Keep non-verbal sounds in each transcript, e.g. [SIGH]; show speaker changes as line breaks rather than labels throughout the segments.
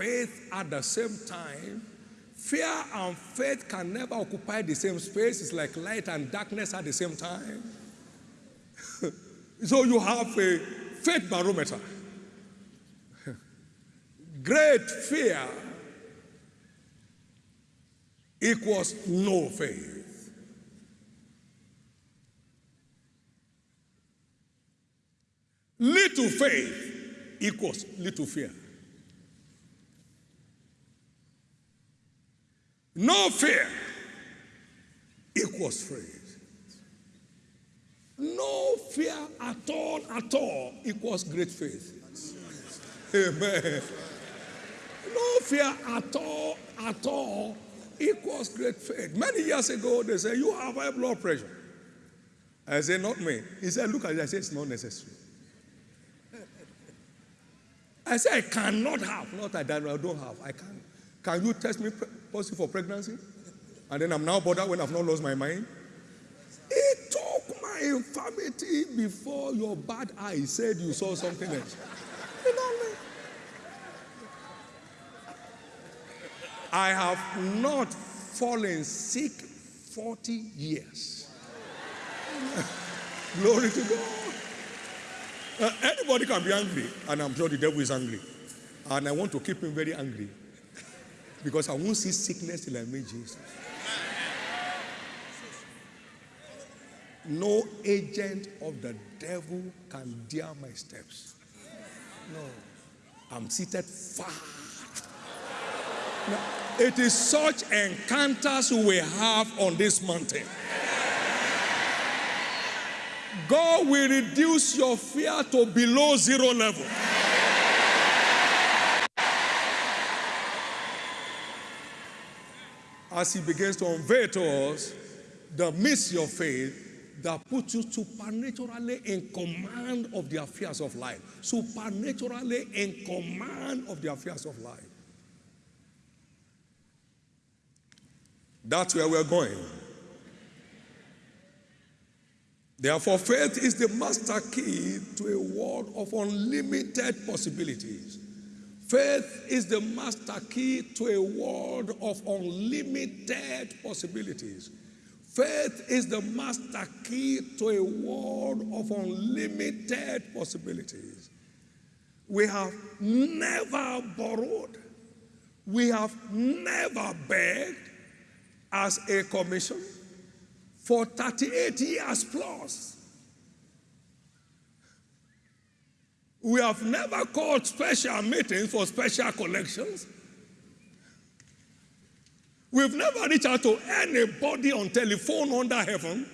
faith at the same time. Fear and faith can never occupy the same space. It's like light and darkness at the same time. [LAUGHS] so you have a faith barometer. [LAUGHS] Great fear equals no faith. Little faith equals little fear. No fear equals faith. No fear at all, at all equals great faith. Amen. No fear at all, at all equals great faith. Many years ago, they said, You have high blood pressure. I said, Not me. He said, Look at it. I said, It's not necessary. I said, I cannot have. Not I don't have. I can't. Can you test me positive for pregnancy? And then I'm now bothered when I've not lost my mind. He took my infirmity before your bad eye said you saw something else. You know me? I have not fallen sick 40 years. [LAUGHS] Glory to God. Uh, anybody can be angry, and I'm sure the devil is angry. And I want to keep him very angry. Because I won't see sickness till I meet Jesus. No agent of the devil can dare my steps. No. I'm seated far. Now, it is such encounters we have on this mountain. God will reduce your fear to below zero level. As he begins to unveil to us the mystery of faith that puts you supernaturally in command of the affairs of life. Supernaturally in command of the affairs of life. That's where we're going. Therefore, faith is the master key to a world of unlimited possibilities. Faith is the master key to a world of unlimited possibilities. Faith is the master key to a world of unlimited possibilities. We have never borrowed, we have never begged as a commission for 38 years plus. We have never called special meetings for special collections. We've never reached out to anybody on telephone under heaven.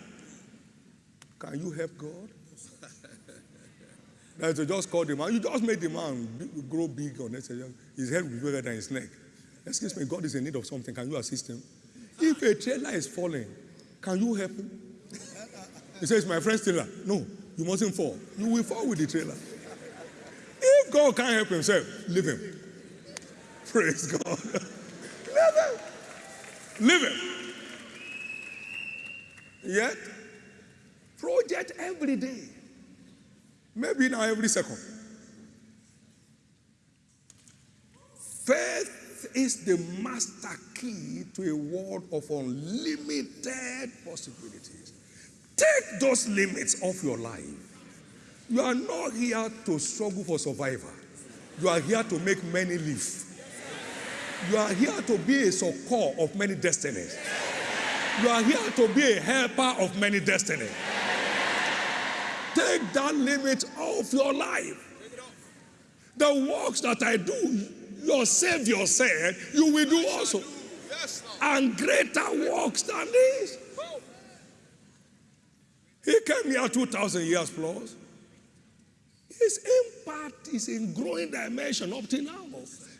Can you help God? [LAUGHS] That's to just call the man. You just made the man grow big on it. His head will be bigger than his neck. Excuse me, God is in need of something. Can you assist him? If a trailer is falling, can you help him? [LAUGHS] He says, My friend trailer. No, you mustn't fall. You will fall with the trailer. God can't help himself, leave him. Praise God. leave him. Leave him. Yet, project every day. Maybe now every second. Faith is the master key to a world of unlimited possibilities. Take those limits off your life. You are not here to struggle for survival. You are here to make many live. You are here to be a succor of many destinies. You are here to be a helper of many destinies. Take that limit off your life. The works that I do, your Savior said, you will do also. And greater works than this. He came here 2,000 years plus. His impact is in growing dimension up to now.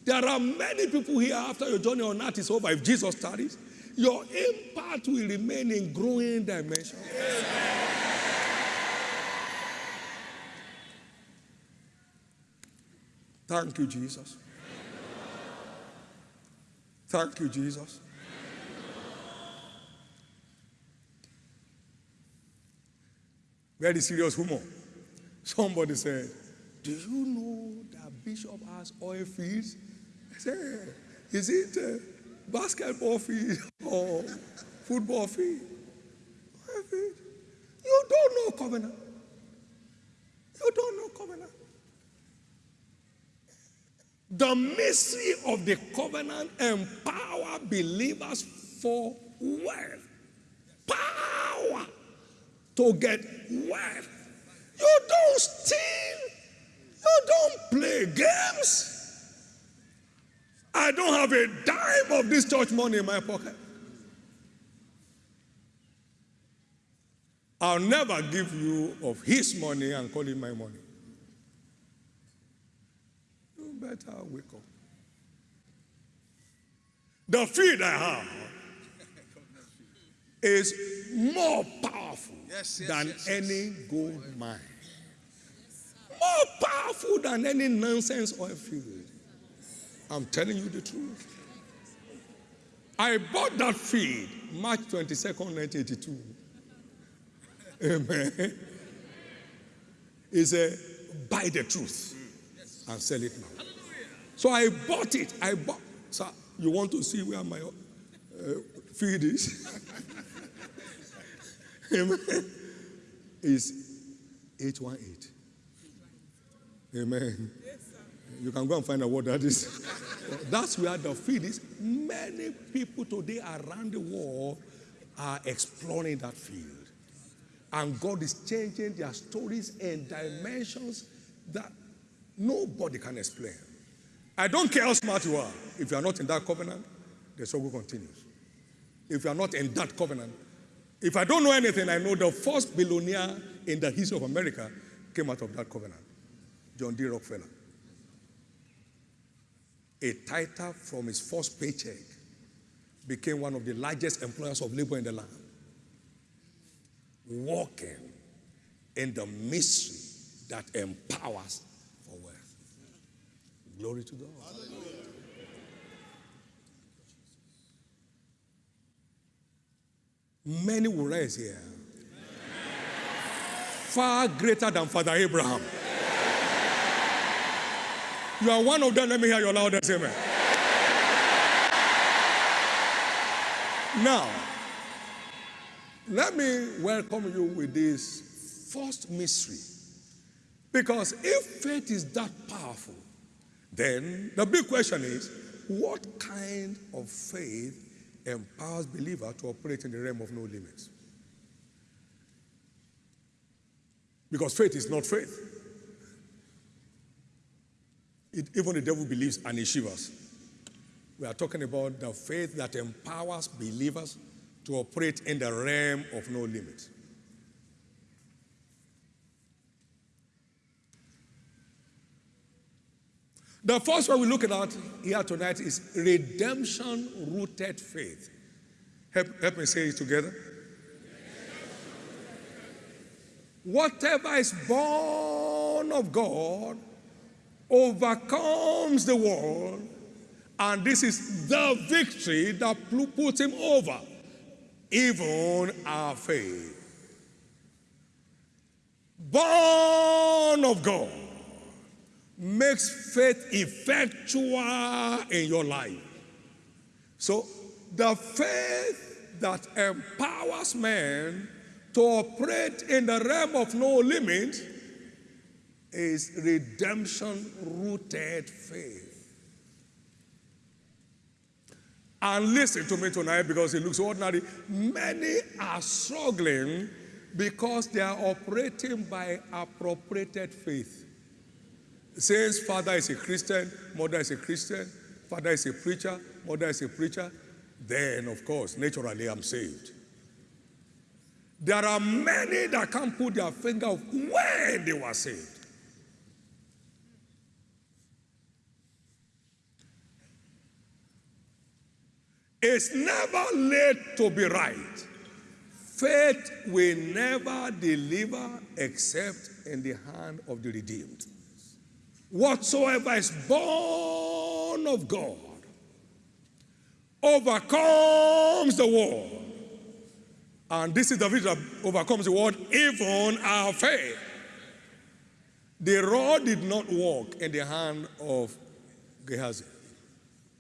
There are many people here after your journey on earth is over. If Jesus studies, your impact will remain in growing dimension. Thank you, Jesus. Thank you, Jesus. Very serious humor. Somebody said, Do you know that Bishop has oil fields I say, is it uh, basketball field or football field? Oil field. You don't know covenant. You don't know covenant. The mystery of the covenant empower believers for wealth, power to get wealth. You don't steal. You don't play games. I don't have a dime of this church money in my pocket. I'll never give you of his money and call it my money. You better wake up. The feed I have is more powerful yes, yes, than yes, any gold mine. More powerful than any nonsense oil field. I'm telling you the truth. I bought that feed March 22nd, 1982. Amen. He said, buy the truth and sell it now. So I bought it. I bought. So you want to see where my uh, feed is? [LAUGHS] Amen. Is 818. Amen. You can go and find out what that is. That's where the field is. Many people today around the world are exploring that field. And God is changing their stories and dimensions that nobody can explain. I don't care how smart you are. If you are not in that covenant, the struggle continues. If you are not in that covenant, if I don't know anything, I know the first billionaire in the history of America came out of that covenant John D. Rockefeller a tither from his first paycheck, became one of the largest employers of labor in the land. Walking in the mystery that empowers for wealth. Glory to God. Many will rise here. Far greater than Father Abraham. You are one of them. Let me hear your loudest amen. Now, let me welcome you with this first mystery. Because if faith is that powerful, then the big question is what kind of faith empowers believer to operate in the realm of no limits? Because faith is not faith. It, even the devil believes and he shivers. We are talking about the faith that empowers believers to operate in the realm of no limit. The first one we're looking at here tonight is redemption rooted faith. Help, help me say it together. Whatever is born of God overcomes the world, and this is the victory that puts him over, even our faith. Born of God makes faith effectual in your life. So, the faith that empowers man to operate in the realm of no limit is redemption rooted faith. And listen to me tonight because it looks ordinary. Many are struggling because they are operating by appropriated faith. Since father is a Christian, mother is a Christian, father is a preacher, mother is a preacher, then of course, naturally I'm saved. There are many that can't put their finger of when they were saved. It's never late to be right. Faith will never deliver except in the hand of the redeemed. Whatsoever is born of God overcomes the world. And this is the victory that overcomes the world, even our faith. The rod did not walk in the hand of Gehazi.